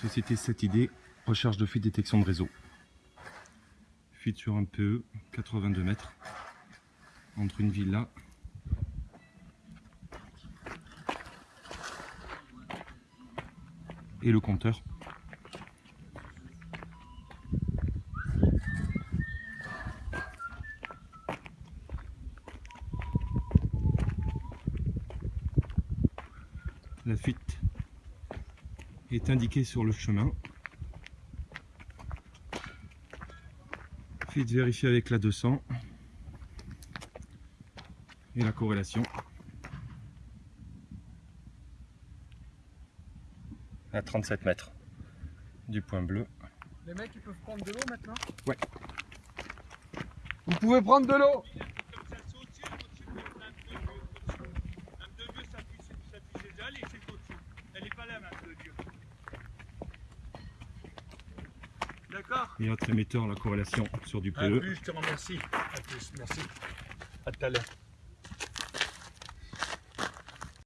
Société cette idée, recherche de fuite détection de réseau. Fuite sur un PE, 82 mètres, entre une villa et le compteur. La fuite est indiquée sur le chemin. Fuite vérifiée avec la 200 et la corrélation à 37 mètres du point bleu. Les mecs ils peuvent prendre de l'eau maintenant? Ouais. Vous pouvez prendre de l'eau Et autre émetteur, la corrélation sur du À PE. plus, je te remercie. À plus, merci. À tout à l'heure.